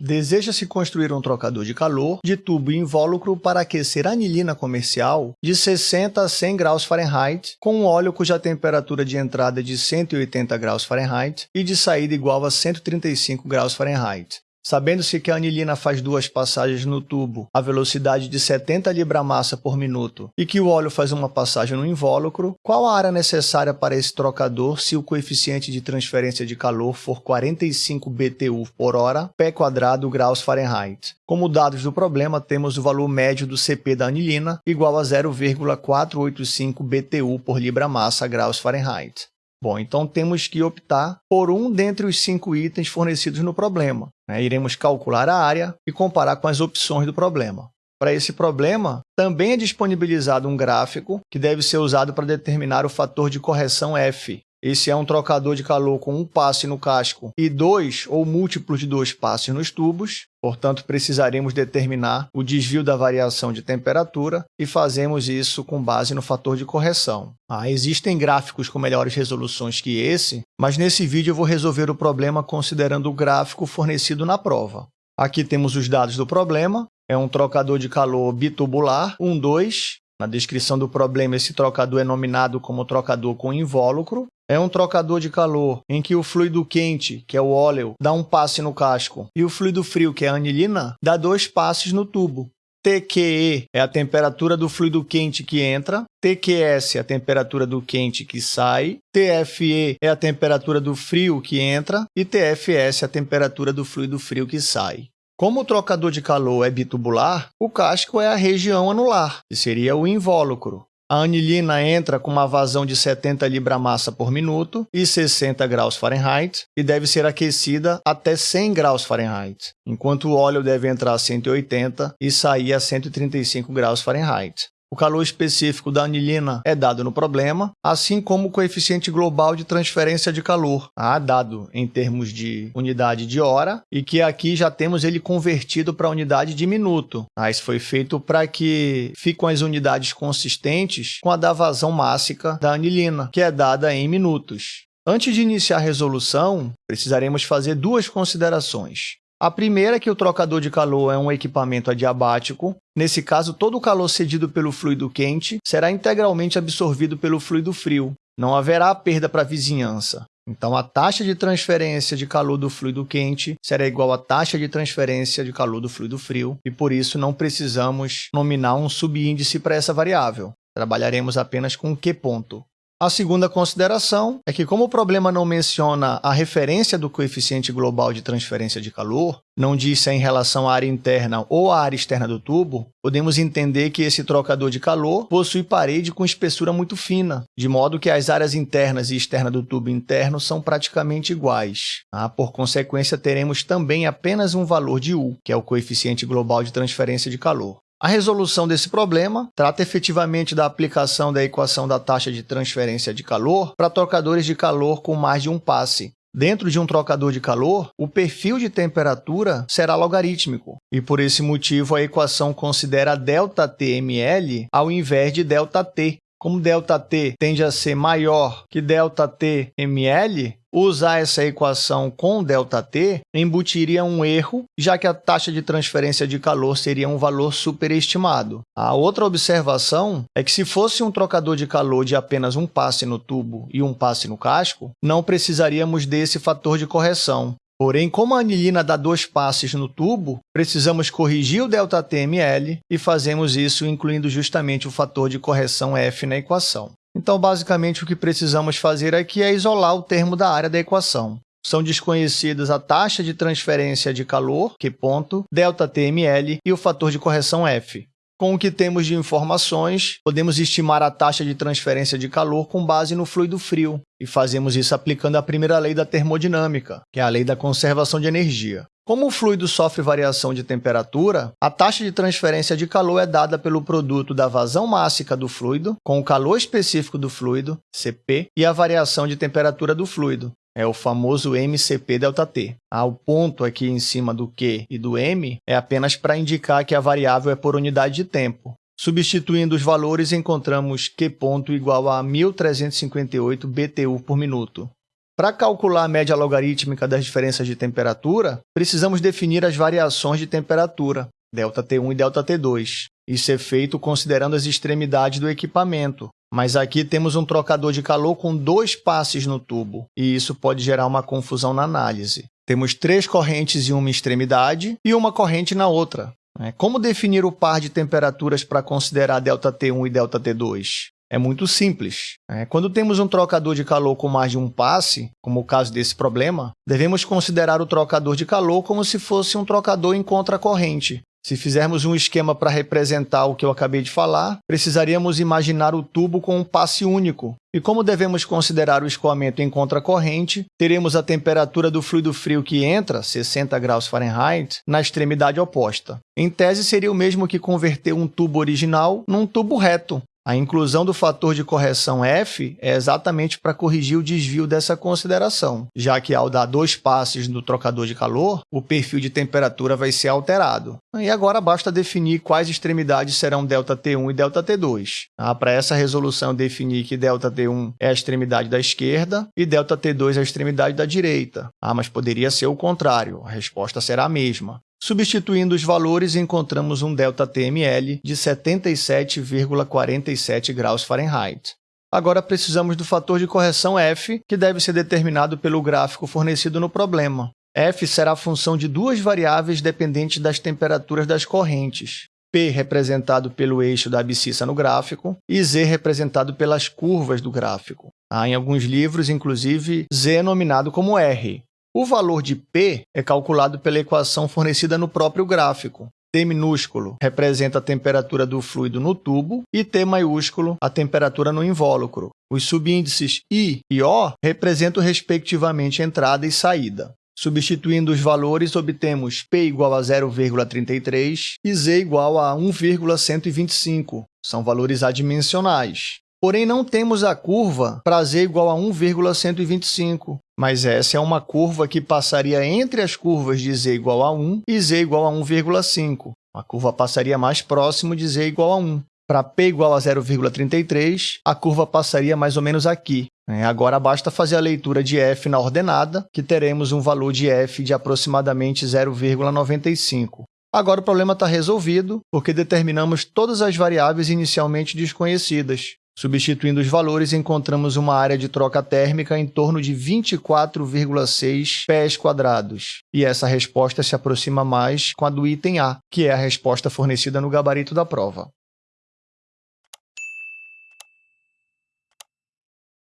Deseja-se construir um trocador de calor de tubo invólucro para aquecer anilina comercial de 60 a 100 graus Fahrenheit, com um óleo cuja temperatura de entrada é de 180 graus Fahrenheit e de saída igual a 135 graus Fahrenheit. Sabendo-se que a anilina faz duas passagens no tubo a velocidade de 70 libra-massa por minuto e que o óleo faz uma passagem no invólucro, qual a área necessária para esse trocador se o coeficiente de transferência de calor for 45 BTU por hora, pé quadrado graus Fahrenheit? Como dados do problema, temos o valor médio do CP da anilina igual a 0,485 BTU por libra-massa graus Fahrenheit. Bom, então temos que optar por um dentre os cinco itens fornecidos no problema. Né? Iremos calcular a área e comparar com as opções do problema. Para esse problema, também é disponibilizado um gráfico que deve ser usado para determinar o fator de correção F, esse é um trocador de calor com um passe no casco e dois ou múltiplos de dois passes nos tubos. Portanto, precisaremos determinar o desvio da variação de temperatura e fazemos isso com base no fator de correção. Ah, existem gráficos com melhores resoluções que esse, mas nesse vídeo eu vou resolver o problema considerando o gráfico fornecido na prova. Aqui temos os dados do problema. É um trocador de calor bitubular, 1, 2. Na descrição do problema, esse trocador é nominado como trocador com invólucro. É um trocador de calor em que o fluido quente, que é o óleo, dá um passe no casco, e o fluido frio, que é a anilina, dá dois passes no tubo. TQE é a temperatura do fluido quente que entra, TQS é a temperatura do quente que sai, TFE é a temperatura do frio que entra e TFS é a temperatura do fluido frio que sai. Como o trocador de calor é bitubular, o casco é a região anular, que seria o invólucro. A anilina entra com uma vazão de 70 libra-massa por minuto e 60 graus Fahrenheit e deve ser aquecida até 100 graus Fahrenheit, enquanto o óleo deve entrar a 180 e sair a 135 graus Fahrenheit. O calor específico da anilina é dado no problema, assim como o coeficiente global de transferência de calor, ah, dado em termos de unidade de hora, e que aqui já temos ele convertido para unidade de minuto. Ah, isso foi feito para que fiquem as unidades consistentes com a da vazão mássica da anilina, que é dada em minutos. Antes de iniciar a resolução, precisaremos fazer duas considerações. A primeira é que o trocador de calor é um equipamento adiabático. Nesse caso, todo o calor cedido pelo fluido quente será integralmente absorvido pelo fluido frio. Não haverá perda para a vizinhança. Então, a taxa de transferência de calor do fluido quente será igual à taxa de transferência de calor do fluido frio, e por isso não precisamos nominar um subíndice para essa variável. Trabalharemos apenas com Q ponto. A segunda consideração é que, como o problema não menciona a referência do coeficiente global de transferência de calor, não diz se é em relação à área interna ou à área externa do tubo, podemos entender que esse trocador de calor possui parede com espessura muito fina, de modo que as áreas internas e externas do tubo interno são praticamente iguais. Ah, por consequência, teremos também apenas um valor de U, que é o coeficiente global de transferência de calor. A resolução desse problema trata efetivamente da aplicação da equação da taxa de transferência de calor para trocadores de calor com mais de um passe. Dentro de um trocador de calor, o perfil de temperatura será logarítmico, e por esse motivo a equação considera ΔTml ao invés de ΔT. Como ΔT tende a ser maior que ΔTml, Usar essa equação com ΔT embutiria um erro, já que a taxa de transferência de calor seria um valor superestimado. A outra observação é que se fosse um trocador de calor de apenas um passe no tubo e um passe no casco, não precisaríamos desse fator de correção. Porém, como a anilina dá dois passes no tubo, precisamos corrigir o ΔTml e fazemos isso incluindo justamente o fator de correção F na equação. Então, basicamente, o que precisamos fazer aqui é isolar o termo da área da equação. São desconhecidas a taxa de transferência de calor, Q ponto, ΔTml e o fator de correção F. Com o que temos de informações, podemos estimar a taxa de transferência de calor com base no fluido frio, e fazemos isso aplicando a primeira lei da termodinâmica, que é a lei da conservação de energia. Como o fluido sofre variação de temperatura, a taxa de transferência de calor é dada pelo produto da vazão mássica do fluido com o calor específico do fluido, Cp, e a variação de temperatura do fluido, é o famoso MCP ΔT. Ah, o ponto aqui em cima do Q e do M é apenas para indicar que a variável é por unidade de tempo. Substituindo os valores, encontramos Q ponto igual a 1.358 BTU por minuto. Para calcular a média logarítmica das diferenças de temperatura, precisamos definir as variações de temperatura, ΔT1 e ΔT2. Isso é feito considerando as extremidades do equipamento, mas aqui temos um trocador de calor com dois passes no tubo, e isso pode gerar uma confusão na análise. Temos três correntes em uma extremidade e uma corrente na outra. Né? Como definir o par de temperaturas para considerar ΔT1 e ΔT2? É muito simples. Né? Quando temos um trocador de calor com mais de um passe, como o caso desse problema, devemos considerar o trocador de calor como se fosse um trocador em contracorrente, se fizermos um esquema para representar o que eu acabei de falar, precisaríamos imaginar o tubo com um passe único. E como devemos considerar o escoamento em contracorrente, teremos a temperatura do fluido frio que entra, 60 graus Fahrenheit, na extremidade oposta. Em tese, seria o mesmo que converter um tubo original num tubo reto, a inclusão do fator de correção f é exatamente para corrigir o desvio dessa consideração, já que ao dar dois passes no trocador de calor, o perfil de temperatura vai ser alterado. E agora basta definir quais extremidades serão ΔT1 e ΔT2. Ah, para essa resolução, definir que ΔT1 é a extremidade da esquerda e ΔT2 é a extremidade da direita. Ah, mas poderia ser o contrário, a resposta será a mesma. Substituindo os valores, encontramos um ΔTml de 77,47 graus Fahrenheit. Agora precisamos do fator de correção f, que deve ser determinado pelo gráfico fornecido no problema. f será a função de duas variáveis dependentes das temperaturas das correntes. P representado pelo eixo da abscissa no gráfico e Z representado pelas curvas do gráfico. Há em alguns livros, inclusive, Z é nominado como R, o valor de P é calculado pela equação fornecida no próprio gráfico. T minúsculo representa a temperatura do fluido no tubo e T maiúsculo a temperatura no invólucro. Os subíndices I e O representam, respectivamente, entrada e saída. Substituindo os valores, obtemos P igual a 0,33 e Z igual a 1,125. São valores adimensionais. Porém, não temos a curva para z igual a 1,125, mas essa é uma curva que passaria entre as curvas de z igual a 1 e z igual a 1,5. A curva passaria mais próximo de z igual a 1. Para p igual a 0,33, a curva passaria mais ou menos aqui. Né? Agora basta fazer a leitura de f na ordenada, que teremos um valor de f de aproximadamente 0,95. Agora o problema está resolvido, porque determinamos todas as variáveis inicialmente desconhecidas. Substituindo os valores, encontramos uma área de troca térmica em torno de 24,6 pés quadrados. E essa resposta se aproxima mais com a do item A, que é a resposta fornecida no gabarito da prova.